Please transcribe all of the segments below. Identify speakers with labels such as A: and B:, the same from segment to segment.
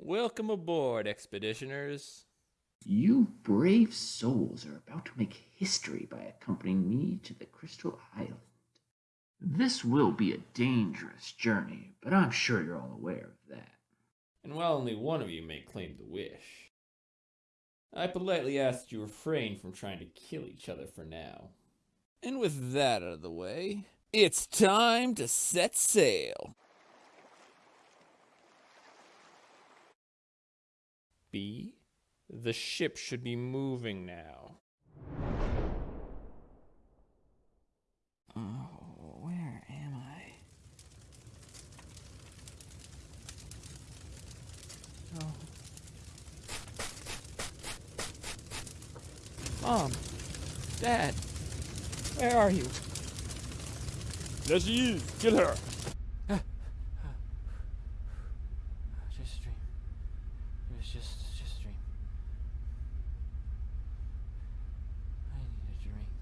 A: Welcome aboard, expeditioners.
B: You brave souls are about to make history by accompanying me to the Crystal Island. This will be a dangerous journey, but I'm sure you're all aware of that.
A: And while only one of you may claim the wish, I politely ask that you refrain from trying to kill each other for now. And with that out of the way, it's time to set sail. B, the ship should be moving now.
C: Oh, where am I? Oh. Mom! Dad! Where are you?
A: There she is! Kill her!
C: Just a dream. It was just just a dream. I need a drink.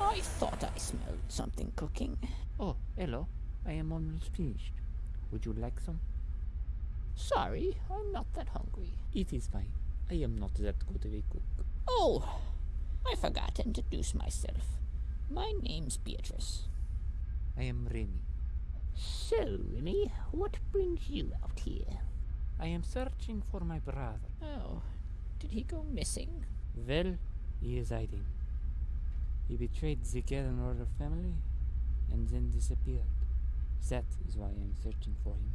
D: I thought I smelled something cooking.
C: Oh, hello. I am almost finished. Would you like some?
D: Sorry, I'm not that hungry.
C: It is fine. I am not that good of a cook.
D: Oh, I forgot to introduce myself. My name's Beatrice.
C: I am Remy.
D: So, Remy, what brings you out here?
C: I am searching for my brother.
D: Oh, did he go missing?
C: Well, he is hiding. He betrayed the Garen royal family and then disappeared. That is why I am searching for him.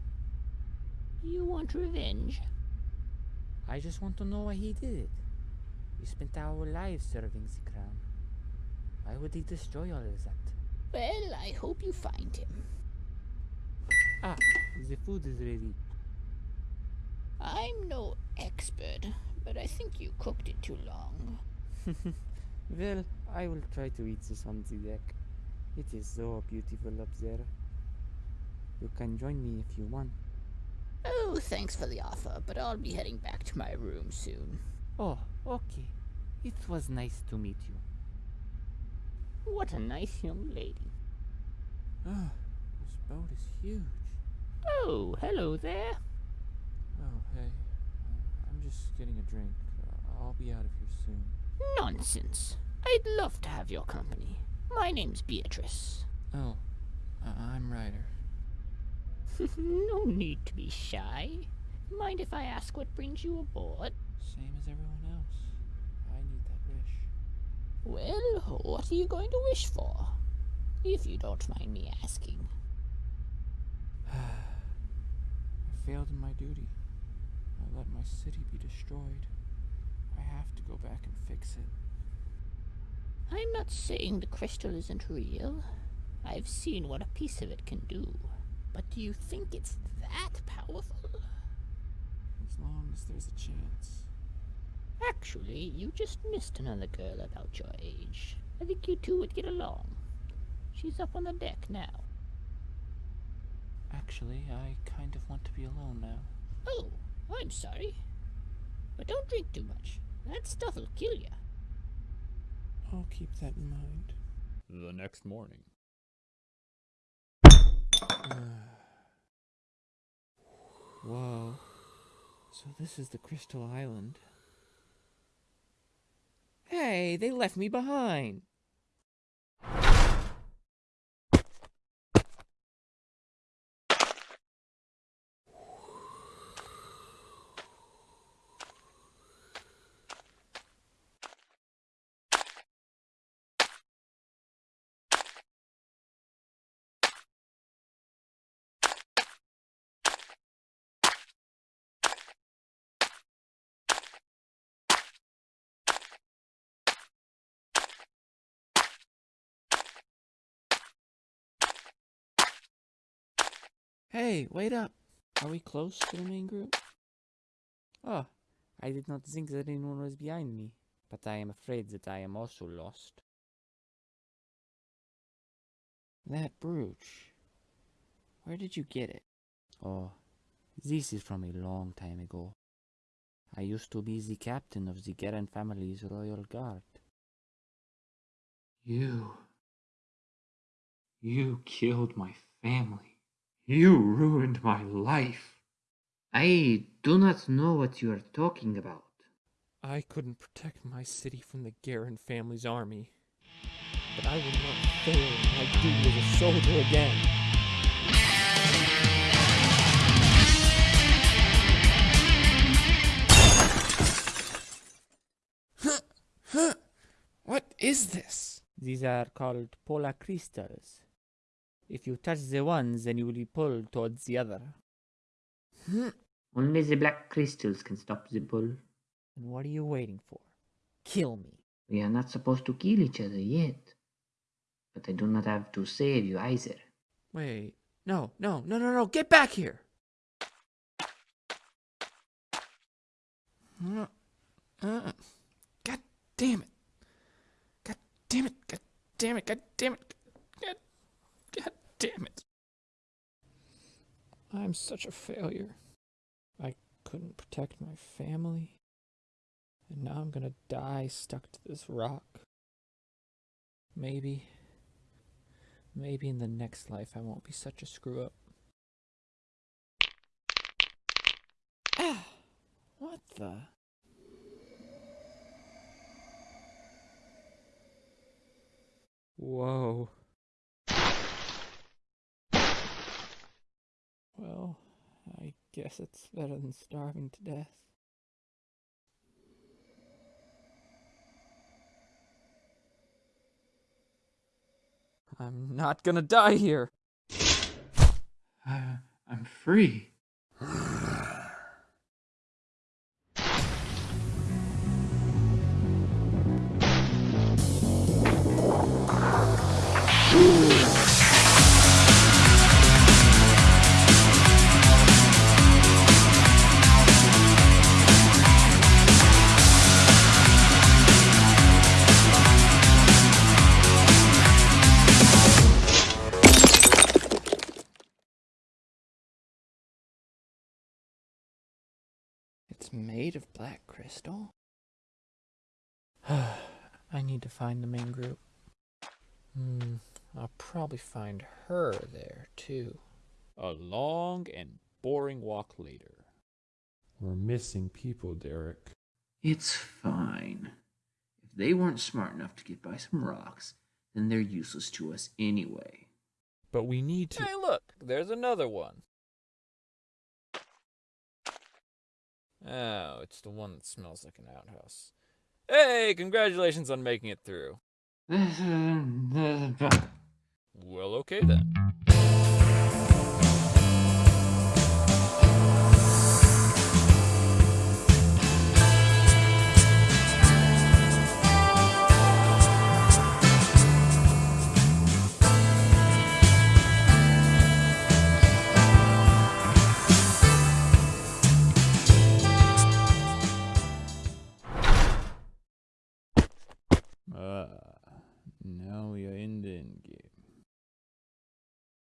D: You want revenge?
C: I just want to know why he did it. We spent our lives serving the crown. Why would he destroy all of that?
D: Well, I hope you find him.
C: Ah, the food is ready.
D: I'm no expert, but I think you cooked it too long.
C: Well, I will try to eat this on the deck. It is so beautiful up there. You can join me if you want.
D: Oh, thanks for the offer, but I'll be heading back to my room soon.
C: Oh, okay. It was nice to meet you.
D: What a nice young lady.
C: Ah, this boat is huge.
D: Oh, hello there.
C: Oh, hey. I'm just getting a drink. Uh, I'll be out of here soon.
D: Nonsense. I'd love to have your company. My name's Beatrice.
C: Oh, uh, I'm Ryder.
D: no need to be shy. Mind if I ask what brings you aboard?
C: Same as everyone else. I need that wish.
D: Well, what are you going to wish for? If you don't mind me asking.
C: I failed in my duty. I let my city be destroyed. I have to go back and fix it.
D: I'm not saying the crystal isn't real. I've seen what a piece of it can do. But do you think it's that powerful?
C: As long as there's a chance.
D: Actually, you just missed another girl about your age. I think you two would get along. She's up on the deck now.
C: Actually, I kind of want to be alone now.
D: Oh, I'm sorry. But don't drink too much. That stuff'll kill you.
C: I'll keep that in mind.
A: The next morning.
C: Whoa. So this is the Crystal Island. Hey, they left me behind. Hey, wait up. Are we close to the main group? Oh, I did not think that anyone was behind me, but I am afraid that I am also lost. That brooch. Where did you get it? Oh, this is from a long time ago. I used to be the captain of the Garen family's royal guard.
B: You. You killed my family. You ruined my life.
D: I do not know what you are talking about.
C: I couldn't protect my city from the Garen family's army. But I will not fail in my duty as a soldier again. Huh? Huh?
A: What is this?
E: These are called polar crystals. If you touch the one, then you will be pulled towards the other.
D: Only the black crystals can stop the pull.
E: And what are you waiting for? Kill me.
D: We are not supposed to kill each other yet. But I do not have to save you either.
C: Wait, no, no, no, no, no, get back here!
A: Uh, uh, God damn it. God damn it. God damn it. God damn it. Damn it.
C: I'm such a failure. I couldn't protect my family. And now I'm gonna die stuck to this rock. Maybe. Maybe in the next life I won't be such a screw up.
A: Ah, what the?
C: Whoa. Well, I guess it's better than starving to death. I'm not gonna die here.
B: Uh, I'm free.
C: It's made of black crystal? I need to find the main group. Hmm, I'll probably find her there, too.
A: A long and boring walk later.
F: We're missing people, Derek.
B: It's fine. If they weren't smart enough to get by some rocks, then they're useless to us anyway.
C: But we need to.
A: Hey, look, there's another one. Oh, it's the one that smells like an outhouse. Hey, congratulations on making it through. Well, okay then.